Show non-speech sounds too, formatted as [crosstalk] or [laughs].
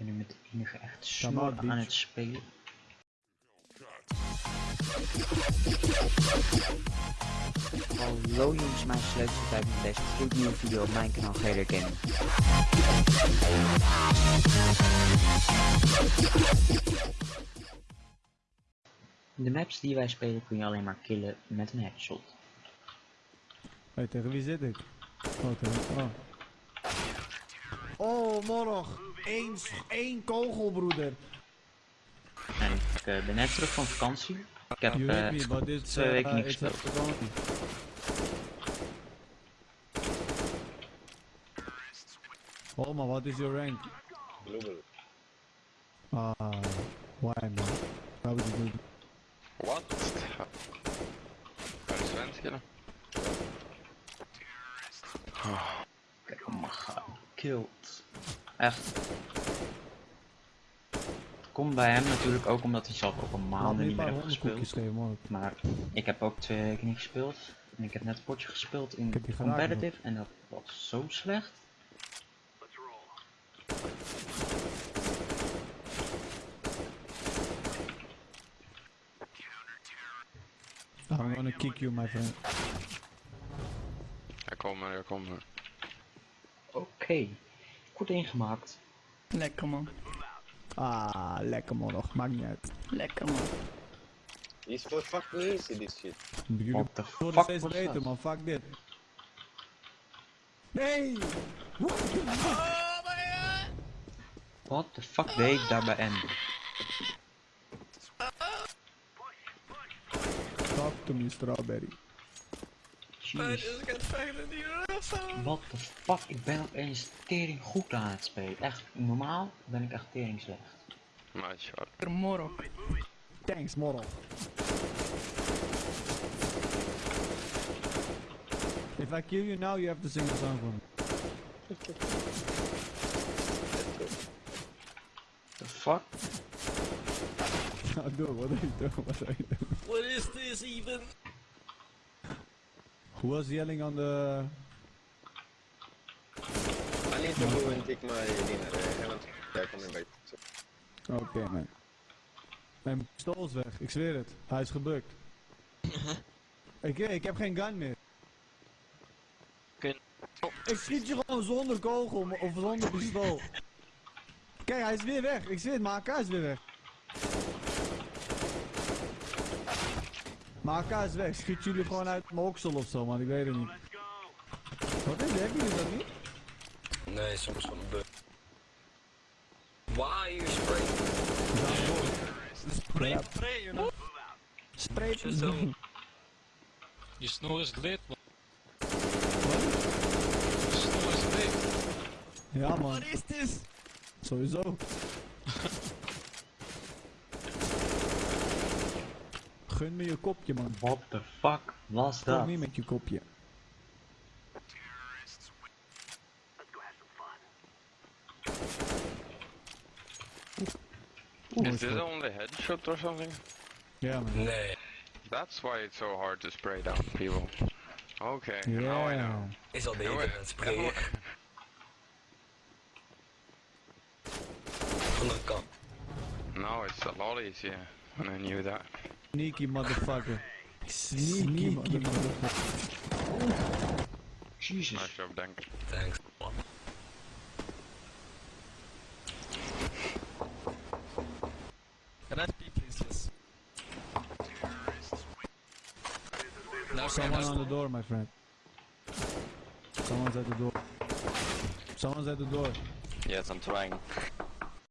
ben nu met de enige echt snor aan het spelen. Hallo jongens, mijn sleuteltijd met deze gloednieuwe video op mijn kanaal Gator Gaming. De maps die wij spelen kun je alleen maar killen met een headshot. Hé, tegen wie zit ik? Oh, tegen... Oh. Oh, morog. Eén, s- één kogel, broeder. En ik eh, ben net terug van vakantie. Ik heb eh, hit me, twee uh, weken niet a gespeeld. vakantie. Oh, maar wat is your rank? Global. Ah, why man? Why would you do What? Waar is Svensk dan? Kijk, oh my god, killed. Echt. Het komt bij hem natuurlijk ook omdat hij zelf ook al Laat maanden een niet meer heeft gespeeld. Maar ik heb ook twee weken niet gespeeld. En ik heb net een potje gespeeld in Ik heb die geraakt competitive en dat was zo slecht. I'm gonna kick you, my friend. Ja, kom maar, ja, kom maar. Oké, goed ingemaakt. Lekker man. Ah, lekker man nog. Maakt niet uit. Lekker man. He's for fucking easy this shit. Jullie What the worden fuck steeds beter, man. Fuck dit. Nee! What the fuck deed ik daar bij Andy? Talk to me, strawberry. Jeez. What the fuck, ik ben opeens tering goed aan het spelen. Echt, normaal ben ik echt tering slecht. Maar shot. Moro. Thanks, morrel. If I kill you now, you have to sing a song for me. The fuck? Wat are you doing? What are you doing? What is this even? Who was yelling on the... I need to go and take my dinner. I haven't. Coming back. Oké, man. Mijn pistool is weg, ik zweer het. Hij is gebukt. [laughs] ik, ik heb geen gun meer. Ik schiet je gewoon zonder kogel of zonder pistool. [laughs] Kijk, hij is weer weg. Ik zweer het, mijn AK is weer weg. AK is weg. Ik Schiet jullie gewoon uit mijn oksel of zo, man. Ik weet het niet. Wat is het? Hebben jullie dat niet? Nee, soms van een bug. Why you spray? Spray, spray, you know. Spray. Zo. Je snor is leed, man. Je snor is leed. Ja, man. What is this? Sowieso. [laughs] Gun me je kopje, man. What the fuck was Kom dat? niet met je kopje. Is this only headshot or something? Yeah, man. Nee, That's why it's so hard to spray down people. Okay, now I Ja. know. is al Ja, beter hoor. dan sprayen. Ja, hoor. Van de kant. Now it's a lot easier when I knew that. Sneaky motherfucker. Sneaky motherfucker. Jesus. Nice job, denk ik. Thanks. Can I speak please? Yes. Nou, Someone on the door, my friend. Someone's at the door. Someone's at the door. Yes, I'm trying.